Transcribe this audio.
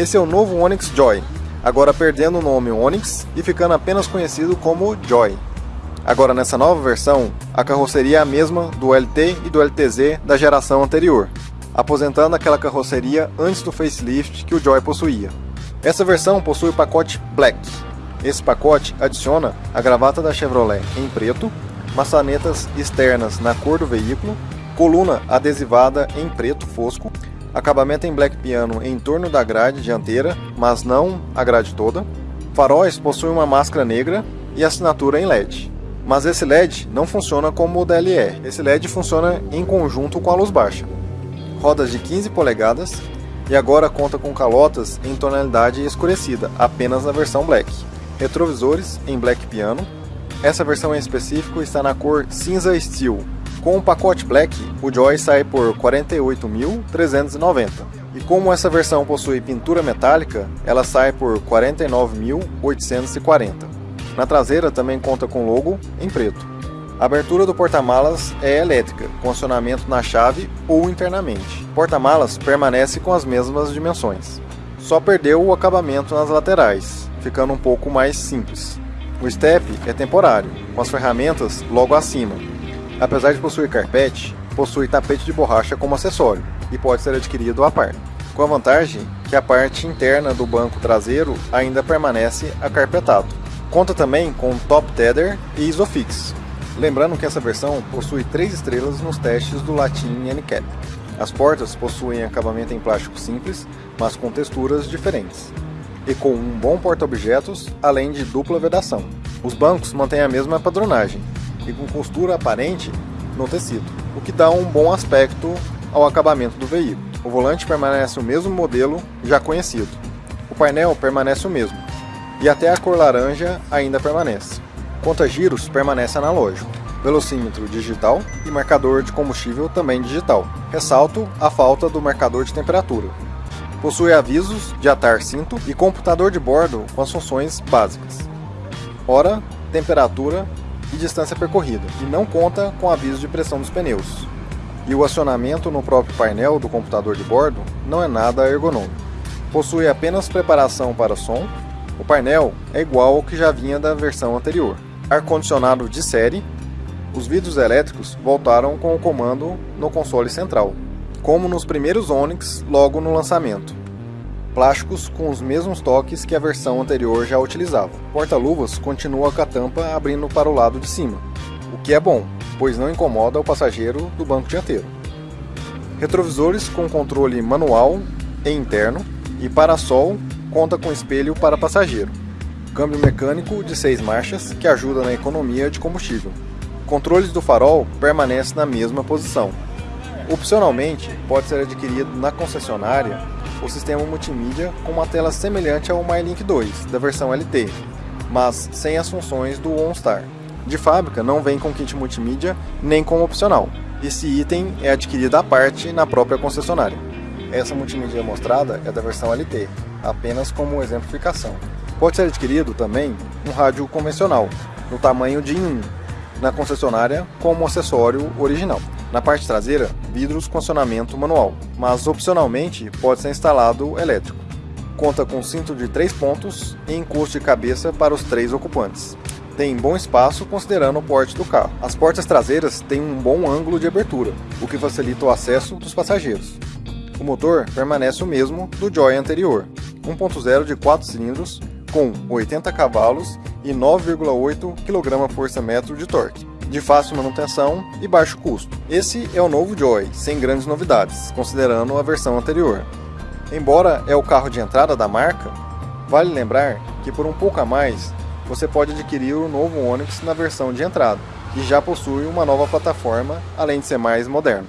Esse é o novo Onix Joy, agora perdendo o nome Onix e ficando apenas conhecido como Joy. Agora nessa nova versão, a carroceria é a mesma do LT e do LTZ da geração anterior, aposentando aquela carroceria antes do facelift que o Joy possuía. Essa versão possui o pacote Black. Esse pacote adiciona a gravata da Chevrolet em preto, maçanetas externas na cor do veículo, coluna adesivada em preto fosco, acabamento em black piano em torno da grade dianteira, mas não a grade toda. Faróis possuem uma máscara negra e assinatura em LED. Mas esse LED não funciona como o DLE, esse LED funciona em conjunto com a luz baixa. Rodas de 15 polegadas e agora conta com calotas em tonalidade escurecida, apenas na versão Black. Retrovisores em Black Piano. Essa versão em específico está na cor cinza Steel, com o pacote Black, o Joy sai por 48.390. E como essa versão possui pintura metálica, ela sai por 49.840. Na traseira também conta com logo em preto. A abertura do porta-malas é elétrica, com acionamento na chave ou internamente. O porta-malas permanece com as mesmas dimensões. Só perdeu o acabamento nas laterais, ficando um pouco mais simples. O step é temporário, com as ferramentas logo acima, Apesar de possuir carpete, possui tapete de borracha como acessório e pode ser adquirido à parte, com a vantagem que a parte interna do banco traseiro ainda permanece acarpetado. Conta também com top tether e isofix. Lembrando que essa versão possui 3 estrelas nos testes do Latin NCAP. As portas possuem acabamento em plástico simples, mas com texturas diferentes, e com um bom porta-objetos, além de dupla vedação. Os bancos mantêm a mesma padronagem, e com costura aparente no tecido, o que dá um bom aspecto ao acabamento do veículo. O volante permanece o mesmo modelo já conhecido. O painel permanece o mesmo, e até a cor laranja ainda permanece. Conta giros permanece analógico, velocímetro digital e marcador de combustível também digital. Ressalto a falta do marcador de temperatura. Possui avisos de atar cinto e computador de bordo com as funções básicas. Hora, temperatura e distância percorrida, e não conta com aviso de pressão dos pneus. E o acionamento no próprio painel do computador de bordo não é nada ergonômico. Possui apenas preparação para som, o painel é igual ao que já vinha da versão anterior. Ar-condicionado de série, os vidros elétricos voltaram com o comando no console central, como nos primeiros Onix logo no lançamento plásticos com os mesmos toques que a versão anterior já utilizava. Porta-luvas continua com a tampa abrindo para o lado de cima, o que é bom, pois não incomoda o passageiro do banco dianteiro. Retrovisores com controle manual e interno e para-sol conta com espelho para passageiro. Câmbio mecânico de 6 marchas que ajuda na economia de combustível. Controles do farol permanecem na mesma posição. Opcionalmente, pode ser adquirido na concessionária o sistema multimídia com uma tela semelhante ao MyLink 2 da versão LT, mas sem as funções do OnStar. De fábrica não vem com kit multimídia nem como opcional. Esse item é adquirido à parte na própria concessionária. Essa multimídia mostrada é da versão LT, apenas como exemplificação. Pode ser adquirido também um rádio convencional, no tamanho de 1, na concessionária como acessório original. Na parte traseira, vidros com acionamento manual, mas opcionalmente pode ser instalado elétrico. Conta com cinto de 3 pontos e encosto de cabeça para os três ocupantes. Tem bom espaço considerando o porte do carro. As portas traseiras têm um bom ângulo de abertura, o que facilita o acesso dos passageiros. O motor permanece o mesmo do Joy anterior, 1.0 de 4 cilindros com 80 cavalos e 9,8 kgfm de torque de fácil manutenção e baixo custo. Esse é o novo Joy, sem grandes novidades, considerando a versão anterior. Embora é o carro de entrada da marca, vale lembrar que por um pouco a mais você pode adquirir o novo Onix na versão de entrada, que já possui uma nova plataforma, além de ser mais moderno.